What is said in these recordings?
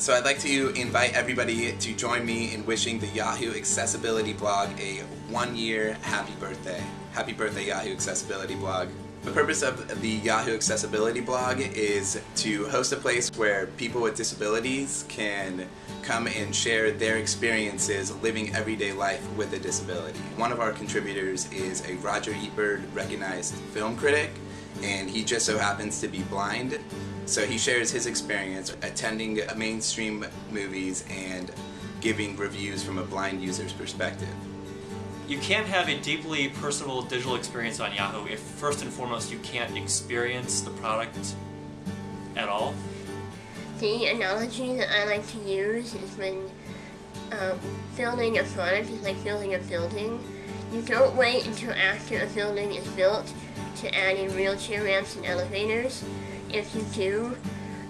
So I'd like to invite everybody to join me in wishing the Yahoo Accessibility blog a one-year happy birthday. Happy birthday Yahoo Accessibility blog. The purpose of the Yahoo Accessibility blog is to host a place where people with disabilities can come and share their experiences living everyday life with a disability. One of our contributors is a Roger Ebert recognized film critic and he just so happens to be blind. So he shares his experience attending mainstream movies and giving reviews from a blind user's perspective. You can't have a deeply personal digital experience on Yahoo if first and foremost you can't experience the product at all. The analogy that I like to use is when uh, building a product is like building a building. You don't wait until after a building is built to add in wheelchair ramps and elevators. If you do,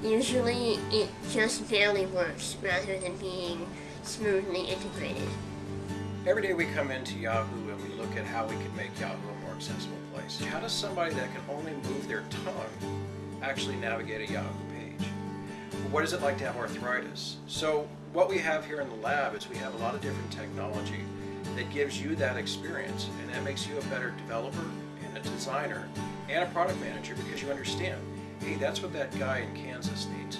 usually it just barely works rather than being smoothly integrated. Every day we come into Yahoo and we look at how we can make Yahoo a more accessible place. How does somebody that can only move their tongue actually navigate a Yahoo page? What is it like to have arthritis? So what we have here in the lab is we have a lot of different technology that gives you that experience and that makes you a better developer and a designer and a product manager because you understand, hey, that's what that guy in Kansas needs.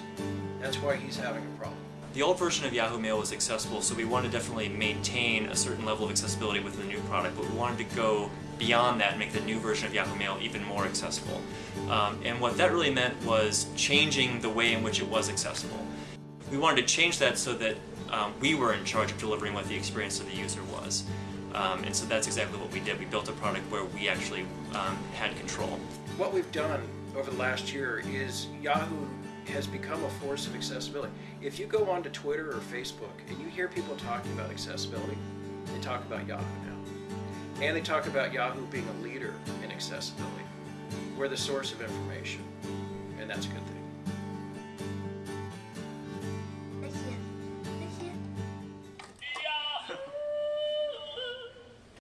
That's why he's having a problem. The old version of Yahoo Mail was accessible, so we wanted to definitely maintain a certain level of accessibility with the new product, but we wanted to go beyond that and make the new version of Yahoo Mail even more accessible. Um, and what that really meant was changing the way in which it was accessible. We wanted to change that so that um, we were in charge of delivering what the experience of the user was. Um, and so that's exactly what we did. We built a product where we actually um, had control. What we've done over the last year is Yahoo has become a force of accessibility. If you go onto Twitter or Facebook and you hear people talking about accessibility, they talk about Yahoo now. And they talk about Yahoo being a leader in accessibility. We're the source of information, and that's a good thing.